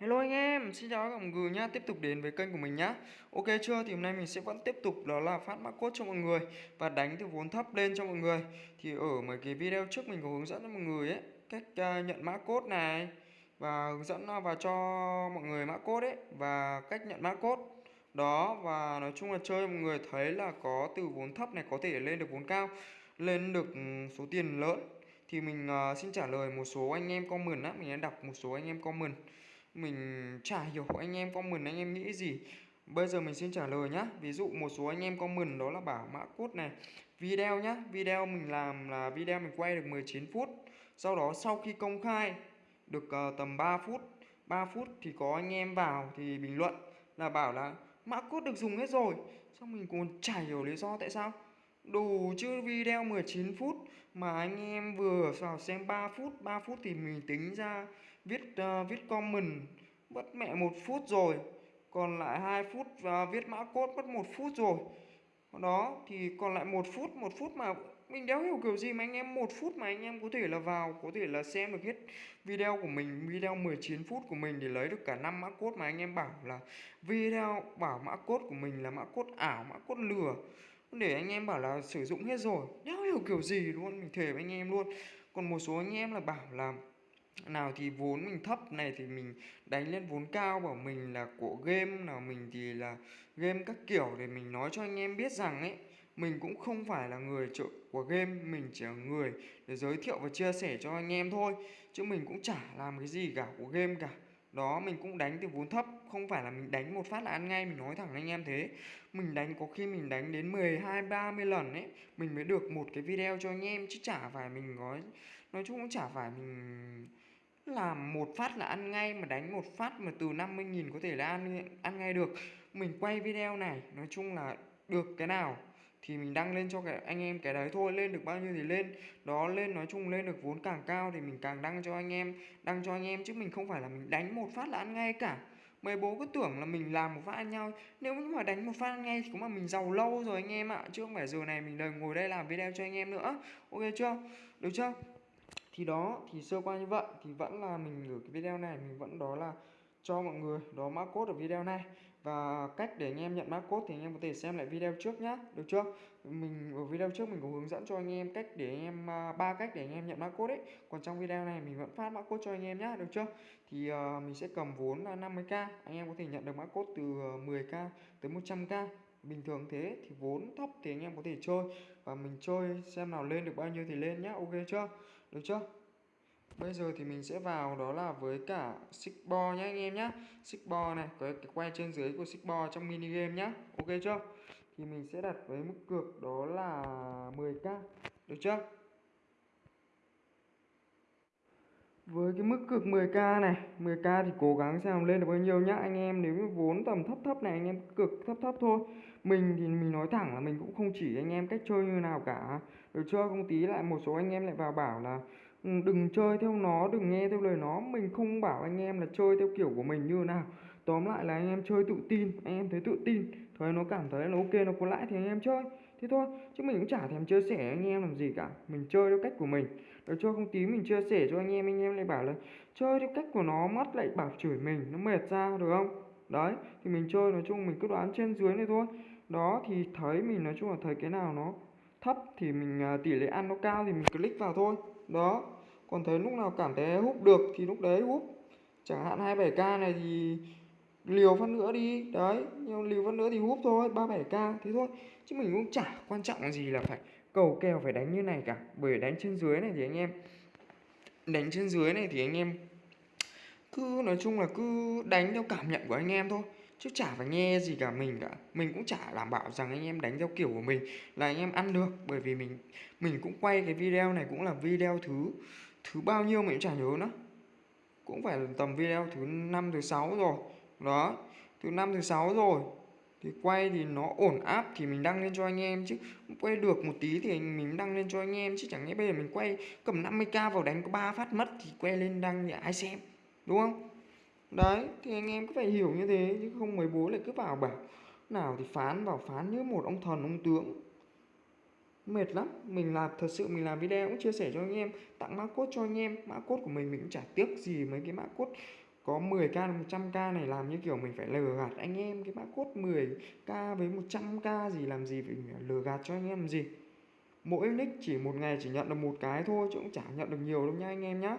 Hello anh em, xin chào các bạn người nhá, tiếp tục đến với kênh của mình nhá. Ok chưa? Thì hôm nay mình sẽ vẫn tiếp tục đó là phát mã code cho mọi người và đánh từ vốn thấp lên cho mọi người. Thì ở mấy cái video trước mình có hướng dẫn cho mọi người ấy cách uh, nhận mã code này và hướng dẫn uh, cho mọi người mã code ấy và cách nhận mã code. Đó và nói chung là chơi mọi người thấy là có từ vốn thấp này có thể lên được vốn cao, lên được ừ, số tiền lớn. Thì mình uh, xin trả lời một số anh em comment á, mình đã đọc một số anh em comment mình chả hiểu anh em comment anh em nghĩ gì. Bây giờ mình xin trả lời nhá. Ví dụ một số anh em comment đó là bảo mã cốt này video nhá. Video mình làm là video mình quay được 19 phút. Sau đó sau khi công khai được uh, tầm 3 phút 3 phút thì có anh em vào thì bình luận là bảo là mã cốt được dùng hết rồi. Xong mình còn chả hiểu lý do tại sao. Đủ chứ video 19 phút mà anh em vừa vào xem 3 phút 3 phút thì mình tính ra viết uh, viết comment mất mẹ một phút rồi còn lại 2 phút và viết mã code mất một phút rồi. Đó thì còn lại một phút một phút mà mình đéo hiểu kiểu gì mà anh em một phút mà anh em có thể là vào có thể là xem được hết video của mình video 19 phút của mình để lấy được cả năm mã code mà anh em bảo là video bảo mã code của mình là mã code ảo mã code lừa. Để anh em bảo là sử dụng hết rồi. Đéo hiểu kiểu gì luôn mình thề với anh em luôn. Còn một số anh em là bảo là nào thì vốn mình thấp này thì mình đánh lên vốn cao, bảo mình là của game, nào mình thì là game các kiểu để mình nói cho anh em biết rằng ấy, mình cũng không phải là người trợ của game, mình chỉ là người để giới thiệu và chia sẻ cho anh em thôi, chứ mình cũng chả làm cái gì cả của game cả. Đó, mình cũng đánh từ vốn thấp, không phải là mình đánh một phát là ăn ngay, mình nói thẳng anh em thế. Mình đánh có khi mình đánh đến 12 30 lần ấy, mình mới được một cái video cho anh em, chứ chả phải mình nói nói chung cũng chả phải mình là một phát là ăn ngay, mà đánh một phát mà từ 50.000 có thể là ăn ăn ngay được. Mình quay video này, nói chung là được cái nào thì mình đăng lên cho cái anh em cái đấy thôi, lên được bao nhiêu thì lên. Đó, lên nói chung lên được vốn càng cao thì mình càng đăng cho anh em, đăng cho anh em chứ mình không phải là mình đánh một phát là ăn ngay cả. Mấy bố cứ tưởng là mình làm một phát ăn nhau. Nếu như mà đánh một phát ăn ngay thì cũng mà mình giàu lâu rồi anh em ạ. Chứ không phải giờ này mình đời ngồi đây làm video cho anh em nữa. Ok chưa? Được chưa? Thì đó thì sơ qua như vậy thì vẫn là mình gửi cái video này mình vẫn đó là cho mọi người đó mã code ở video này. Và cách để anh em nhận mã code thì anh em có thể xem lại video trước nhá được chưa? Mình ở video trước mình có hướng dẫn cho anh em cách để anh em à, ba cách để anh em nhận mã code đấy còn trong video này mình vẫn phát mã code cho anh em nhá được chưa? Thì uh, mình sẽ cầm vốn là 50k anh em có thể nhận được mã code từ à, 10k tới 100k bình thường thế thì vốn thấp thì anh em có thể chơi. Và mình chơi xem nào lên được bao nhiêu thì lên nhá ok chưa? Được chưa? Bây giờ thì mình sẽ vào đó là với cả xích bo nhé anh em nhé, xích bo này cái, cái quay trên dưới của xích bo trong mini game nhá. Ok chưa? Thì mình sẽ đặt với mức cược đó là 10k được chưa? Với cái mức cược 10k này 10k thì cố gắng xem lên được bao nhiêu nhá. Anh em nếu như vốn tầm thấp thấp này anh em cược thấp thấp thôi. Mình thì mình nói thẳng là mình cũng không chỉ anh em cách chơi như nào cả được chưa? Không tí lại một số anh em lại vào bảo là ừ, đừng chơi theo nó, đừng nghe theo lời nó. Mình không bảo anh em là chơi theo kiểu của mình như nào. Tóm lại là anh em chơi tự tin, anh em thấy tự tin thôi nó cảm thấy là ok, nó có lãi thì anh em chơi. Thế thôi, chứ mình cũng chả thèm chia sẻ anh em làm gì cả. Mình chơi theo cách của mình. Được chưa? Không tí mình chia sẻ cho anh em anh em lại bảo là chơi theo cách của nó mất lại bảo chửi mình, nó mệt ra, được không? Đấy, thì mình chơi, nói chung mình cứ đoán trên dưới này thôi. Đó, thì thấy mình, nói chung là thấy cái nào nó thấp thì mình à, tỷ lệ ăn nó cao thì mình click vào thôi. Đó. Còn thấy lúc nào cảm thấy hút được thì lúc đấy hút chẳng hạn 27k này thì liều phát nữa đi. Đấy, nhưng liều phát nữa thì hút thôi 37k thế thôi. Chứ mình cũng chả quan trọng gì là phải cầu kèo, phải đánh như này cả. Bởi đánh trên dưới này thì anh em, đánh trên dưới này thì anh em cứ, nói chung là cứ đánh theo cảm nhận của anh em thôi chứ chả phải nghe gì cả, mình cả. Mình cũng chả đảm bảo rằng anh em đánh theo kiểu của mình là anh em ăn được. Bởi vì mình mình cũng quay cái video này cũng là video thứ thứ bao nhiêu mình cũng chả nhớ nữa. Cũng phải tầm video thứ năm, thứ sáu rồi. Đó, thứ năm, thứ sáu rồi. Thì quay thì nó ổn áp thì mình đăng lên cho anh em chứ. Quay được một tí thì mình đăng lên cho anh em chứ. Chẳng lẽ bây giờ mình quay cầm 50k vào đánh có ba phát mất thì quay lên đăng để ai xem. Đúng không? Đấy, thì anh em cứ phải hiểu như thế, chứ không mấy bố lại cứ vào bảo, nào thì phán vào phán như một ông thần, ông tướng. Mệt lắm, mình làm, thật sự mình làm video cũng chia sẻ cho anh em, tặng mã cốt cho anh em, mã cốt của mình mình cũng chả tiếc gì mấy cái mã cốt có 10k 100k này, làm như kiểu mình phải lừa gạt anh em, cái mã cốt 10k với 100k gì, làm gì phải lừa gạt cho anh em làm gì? Mỗi nick chỉ một ngày chỉ nhận được một cái thôi, chứ cũng chả nhận được nhiều đâu nha anh em nhá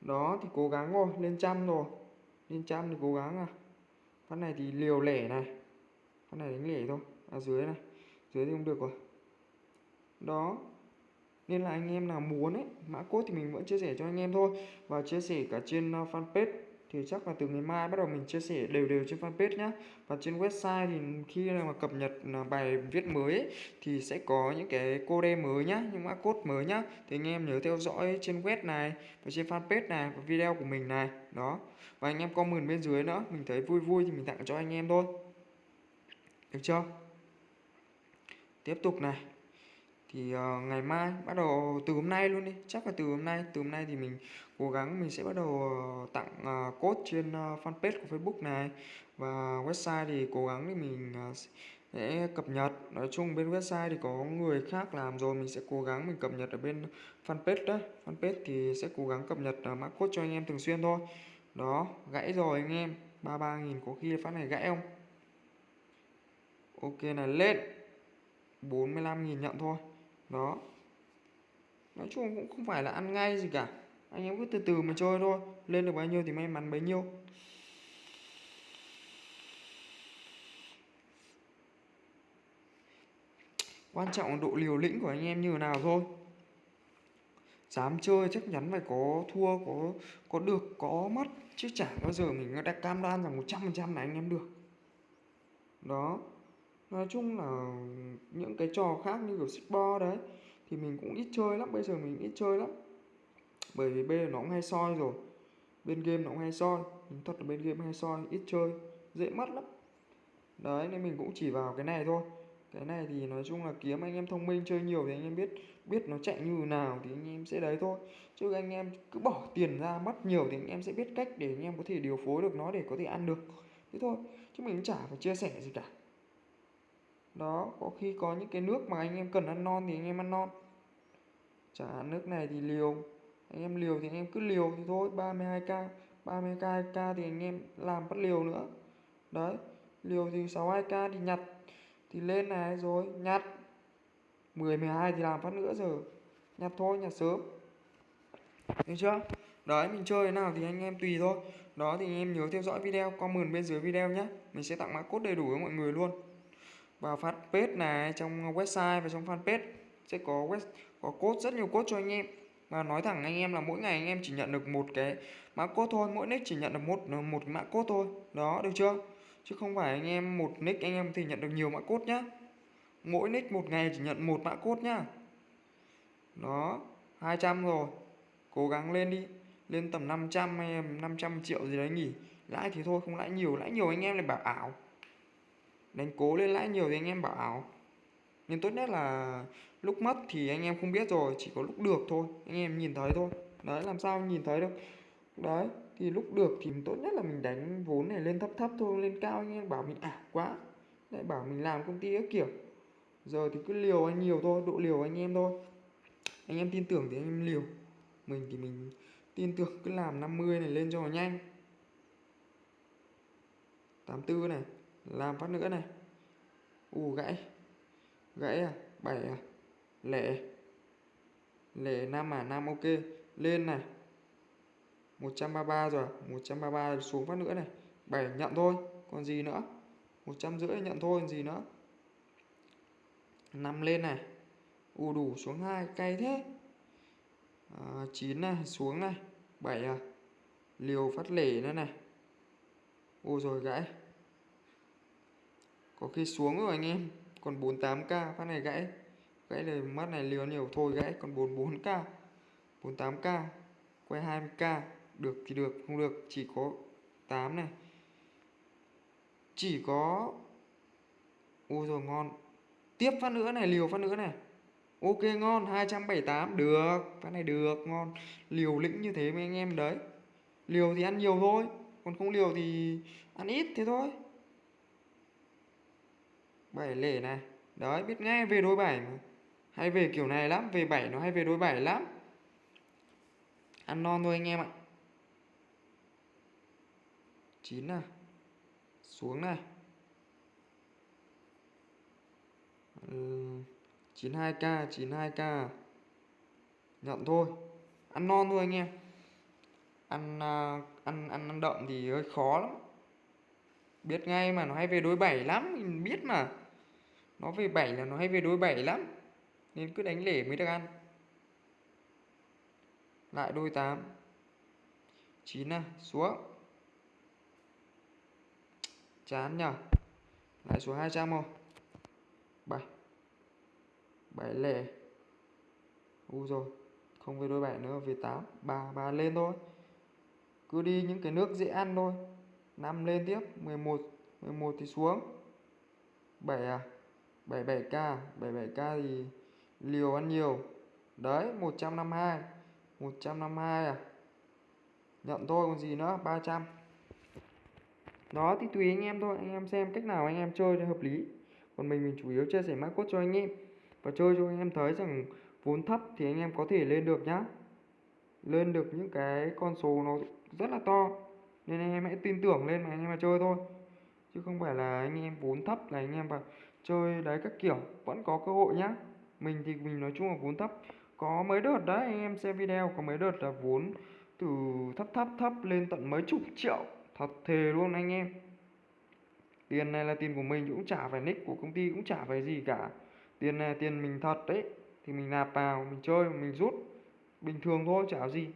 đó, thì cố gắng rồi lên trăm rồi lên trăm thì cố gắng à. Phát này thì liều lẻ này. Phát này đánh lẻ thôi. À dưới này. Dưới thì không được rồi. Đó. Nên là anh em nào muốn ấy, mã code thì mình vẫn chia sẻ cho anh em thôi. Và chia sẻ cả trên ờ, fanpage thì chắc là từ ngày mai bắt đầu mình chia sẻ đều đều trên fanpage nhé và trên website thì khi mà cập nhật à, bài viết mới ấy, thì sẽ có những cái code mới nhá những mã code mới nhá. Thì anh em nhớ theo dõi trên web này và trên fanpage này và video của mình này. Đó. Và anh em comment bên dưới nữa mình thấy vui vui thì mình tặng cho anh em thôi. Được chưa? Tiếp tục này. Thì uh, ngày mai bắt đầu từ hôm nay luôn đi. Chắc là từ hôm nay từ hôm nay thì mình cố gắng mình sẽ bắt đầu ờ, tặng ờ, code trên ờ, fanpage của Facebook này. Và website thì cố gắng thì mình sẽ cập nhật. Nói chung bên website thì có người khác làm rồi, mình sẽ cố gắng mình cập nhật ở bên fanpage đấy fanpage thì sẽ cố gắng cập nhật mã code cho anh em thường xuyên thôi. Đó, gãy rồi anh em. 33.000 có khi phát này gãy không? Ok, này lên. 45.000 nhận thôi. Đó. Nói chung cũng không phải là ăn ngay gì cả anh em cứ từ từ mà chơi thôi. Lên được bao nhiêu thì may mắn bấy nhiêu. Quan trọng là độ liều lĩnh của anh em như thế nào thôi. Dám chơi chắc chắn phải có thua, có có được, có mất. Chứ chả bao giờ mình đã cam đoan rằng 100% là anh em được. Đó. Nói chung là những cái trò khác như kiểu bo đấy, thì mình cũng ít chơi lắm. Bây giờ mình ít chơi lắm bởi vì bên nó cũng hay soi rồi. Bên game nó cũng hay soi. Thật là bên game hay soi, ít chơi, dễ mất lắm. Đấy, nên mình cũng chỉ vào cái này thôi. Cái này thì nói chung là kiếm anh em thông minh, chơi nhiều thì anh em biết biết nó chạy như nào thì anh em sẽ đấy thôi. Chứ anh em cứ bỏ tiền ra, mất nhiều thì anh em sẽ biết cách để anh em có thể điều phối được nó để có thể ăn được. Thế thôi, chứ mình cũng chả phải chia sẻ gì cả. Đó, có khi có những cái nước mà anh em cần ăn non thì anh em ăn non. Chả, nước này thì liều anh em liều thì anh em cứ liều thì thôi 32k 32k thì anh em làm bắt liều nữa. Đấy, liều thì 62k thì nhặt, thì lên này rồi, nhặt. 10 12 thì làm phát nữa giờ. Nhặt thôi, nhặt sớm. Được chưa? Đấy, mình chơi thế nào thì anh em tùy thôi. Đó thì anh em nhớ theo dõi video, comment bên dưới video nhé. Mình sẽ tặng mã code đầy đủ với mọi người luôn. Vào fanpage này, trong website và trong fanpage sẽ có web, có code, rất nhiều code cho anh em và nói thẳng anh em là mỗi ngày anh em chỉ nhận được một cái mã code thôi, mỗi nick chỉ nhận được một một mã code thôi. Đó, được chưa? Chứ không phải anh em một nick anh em thì nhận được nhiều mã code nhá. Mỗi nick một ngày chỉ nhận một mã code nhá. Đó 200 rồi. Cố gắng lên đi. Lên tầm 500 hay 500 triệu gì đấy nghỉ. Lãi thì thôi, không lãi nhiều. Lãi nhiều anh em lại bảo ảo. Đánh cố lên lãi nhiều thì anh em bảo ảo nhưng tốt nhất là lúc mất thì anh em không biết rồi, chỉ có lúc được thôi, anh em nhìn thấy thôi. Đấy, làm sao nhìn thấy được? Đấy, thì lúc được thì tốt nhất là mình đánh vốn này lên thấp thấp thôi, lên cao. Anh em bảo mình ảo quá. Lại bảo mình làm công ty các kiểu. Giờ thì cứ liều anh nhiều thôi, độ liều anh em thôi. Anh em tin tưởng thì anh em liều. Mình thì mình tin tưởng cứ làm 50 này lên cho nó nhanh. 84 này, làm phát nữa này. U gãy gãy à? Bảy à? Lẻ. Lẻ năm à? Năm ok. Lên này. 133 rồi. 133 xuống phát nữa này. 7 nhận thôi. Còn gì nữa? 150 nhận thôi còn gì nữa? 5 lên này. U đủ xuống hai cay thế. À, 9 này xuống này. 7 à? Liều phát lẻ nữa này. Ô rồi gãy. Có khi xuống rồi anh em còn 48k phát này gãy. Gãy này mắt này liều nhiều, thôi gãy, còn 44k 48k quay 20k được thì được, không được chỉ có 8 này. Chỉ có, ôi rồi ngon. Tiếp phát nữa này, liều phát nữa này. Ok, ngon 278 được. Phát này được, ngon. Liều lĩnh như thế mấy anh em đấy. Liều thì ăn nhiều thôi, còn không liều thì ăn ít thế thôi bảy lẻ này. Đấy, biết ngay về đôi bảy mà. Hay về kiểu này lắm, về bảy nó hay về đôi bảy lắm. Ăn non thôi anh em ạ. 9 này. Xuống này. Chín 92k 92k nhận thôi. Ăn non thôi anh em. Ăn à, ăn ăn ăn đậm thì hơi khó lắm. Biết ngay mà, nó hay về đối bảy lắm, mình biết mà nó về bảy là nó hay về đôi bảy lắm. Nên cứ đánh lẻ mới được ăn. Lại đôi 8 9 à xuống. Chán nhở lại xuống 200 không 7 7 lẻ. U rồi không về đôi 7 nữa, về 8 3 3 lên thôi. Cứ đi những cái nước dễ ăn thôi. 5 lên tiếp 11 11 thì xuống. 7 à. 77k 77k thì liều ăn nhiều. Đấy 152 152 à? Nhận thôi, còn gì nữa? 300 đó, thì tùy anh em thôi. Anh em xem cách nào anh em chơi cho hợp lý. Còn mình mình chủ yếu chia sẻ mã cốt cho anh em. Và chơi cho anh em thấy rằng vốn thấp thì anh em có thể lên được nhá. Lên được những cái con số nó rất là to. Nên anh em hãy tin tưởng lên mà anh em mà chơi thôi. Chứ không phải là anh em vốn thấp là anh em vào chơi đấy các kiểu, vẫn có cơ hội nhá. Mình thì mình nói chung là vốn thấp. Có mấy đợt đấy, anh em xem video, có mấy đợt là vốn từ thấp thấp thấp lên tận mấy chục triệu. Thật thề luôn anh em. Tiền này là tiền của mình cũng chả phải nick của công ty, cũng chả phải gì cả. Tiền này là tiền mình thật đấy. Thì mình nạp vào, mình chơi, mình rút. Bình thường thôi, chả gì.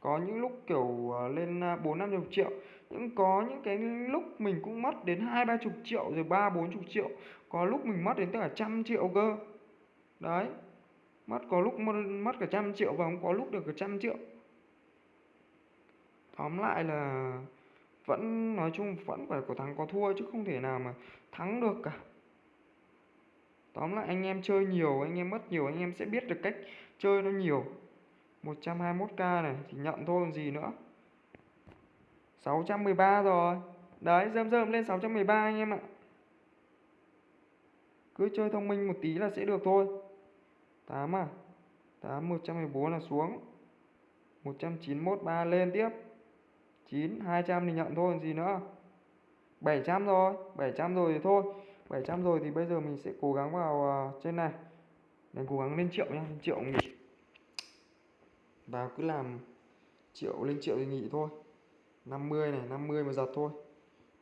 Có những lúc kiểu à, lên à, bốn năm chục triệu cũng có những cái lúc mình cũng mất đến hai, ba chục triệu, rồi ba, bốn chục triệu. Có lúc mình mất đến cả trăm triệu cơ. Đấy. Mất có lúc mất cả trăm triệu và cũng có lúc được cả trăm triệu. Tóm lại là vẫn, nói chung vẫn phải có thắng có thua chứ không thể nào mà thắng được cả. Tóm lại anh em chơi nhiều, anh em mất nhiều, anh em sẽ biết được cách chơi nó nhiều. 121k này thì nhận thôi còn gì nữa. 613 rồi. Đấy dơm dơm lên 613 anh em ạ. Cứ chơi thông minh một tí là sẽ được thôi. 8 à? 8 114 là xuống. 191 3 lên tiếp. 9 200 thì nhận thôi còn gì nữa? 700 rồi. 700 rồi thì thôi. 700 rồi thì bây giờ mình sẽ cố gắng vào uh, trên này. Mình cố gắng lên triệu nha lên triệu nghỉ. Vào cứ làm triệu lên triệu thì nghỉ thôi. 50 này 50 mà giật thôi.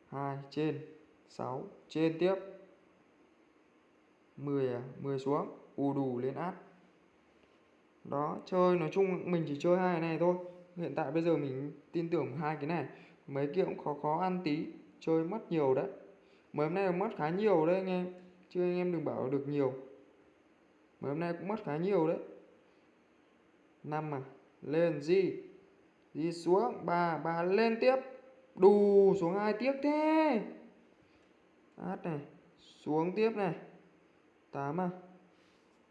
2 trên. 6 trên tiếp. 10 à 10 xuống. U đủ lên át. Đó, chơi, nói chung mình chỉ chơi hai cái này thôi. Hiện tại bây giờ mình tin tưởng hai cái này. Mấy kia cũng khó khó ăn tí. Chơi mất nhiều đấy. Mấy hôm nay mất khá nhiều đấy anh em. Chứ anh em đừng bảo được nhiều. Mấy hôm nay cũng mất khá nhiều đấy. Năm à lên gì đi xuống ba ba lên tiếp. Đù xuống hai tiếp thế. Át này, xuống tiếp này. Tám à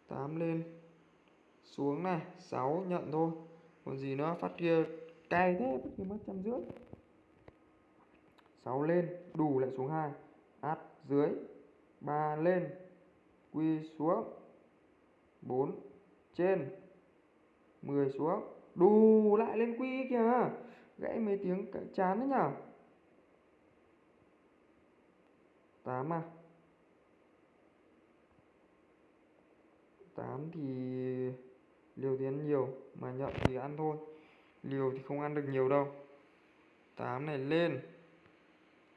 tám lên. Xuống này, sáu nhận thôi. Còn gì nữa? Phát kia cay thế, phát kia mất trăm rưỡi. Sáu lên đủ lại xuống hai. Át dưới, ba lên. Quy xuống, bốn trên, mười xuống đù lại lên quy kìa. Gãy mấy tiếng chán đấy nhở? 8 à? 8 thì liều thì ăn nhiều, mà nhận thì ăn thôi. Liều thì không ăn được nhiều đâu. 8 này lên.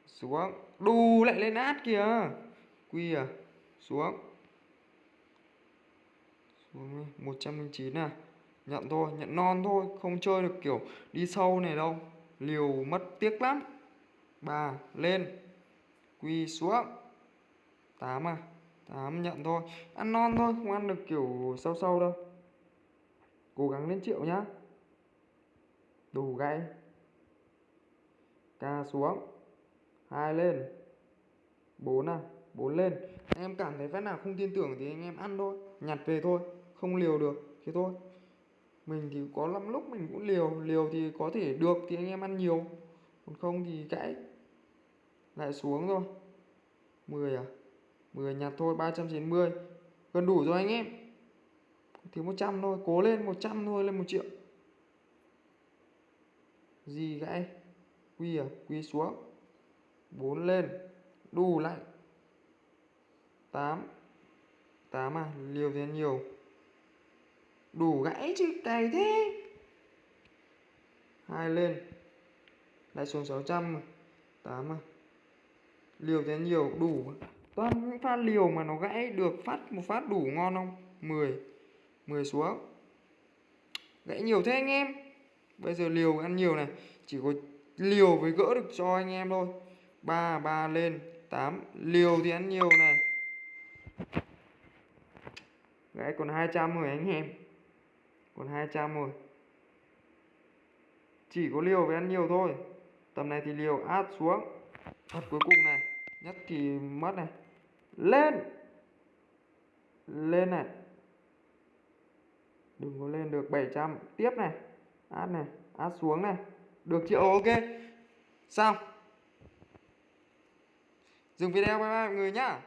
Xuống. Đù lại lên át kìa. Quy à? Xuống. Xuống 109 à? Nhận thôi, nhận non thôi, không chơi được kiểu đi sâu này đâu. Liều mất tiếc lắm. Ba, lên. Quy xuống. Tám à tám nhận thôi. Ăn non thôi, không ăn được kiểu sâu sâu đâu. Cố gắng lên triệu nhá. Đủ gãy. Ca xuống. Hai lên. Bốn à bốn lên. Anh em cảm thấy phát nào không tin tưởng thì anh em ăn thôi. Nhặt về thôi, không liều được. Thế thôi mình thì có lắm lúc mình cũng liều liều thì có thể được thì anh em ăn nhiều. Còn không thì cãi. Lại xuống thôi. 10 à? 10 nhặt thôi 390 gần đủ rồi anh em. Thiếu 100 thôi, cố lên 100 thôi, lên 1 triệu. Gì gãy quy à? Quy xuống. 4 lên. Đủ lại. 8 8 à? Liều thì ăn nhiều đủ gãy chứ cày thế. Hai lên. Lại xuống 600 mà. 8 mà. liều thế nhiều, đủ. Toàn những pha liều mà nó gãy được phát một phát đủ ngon không? 10 10 xuống. Gãy nhiều thế anh em. Bây giờ liều ăn nhiều này. Chỉ có liều với gỡ được cho anh em thôi. 3 3 lên. 8 liều thì ăn nhiều này. Gãy còn 200 rồi anh em còn 200 rồi chỉ có liều với ăn nhiều thôi. Tầm này thì liều át xuống. Thật cuối cùng này, nhất thì mất này. Lên! Lên này. Đừng có lên được 700 tiếp này. Át này. Át xuống này. Được triệu ok. Xong. Dừng video, bye bye mọi người nhá.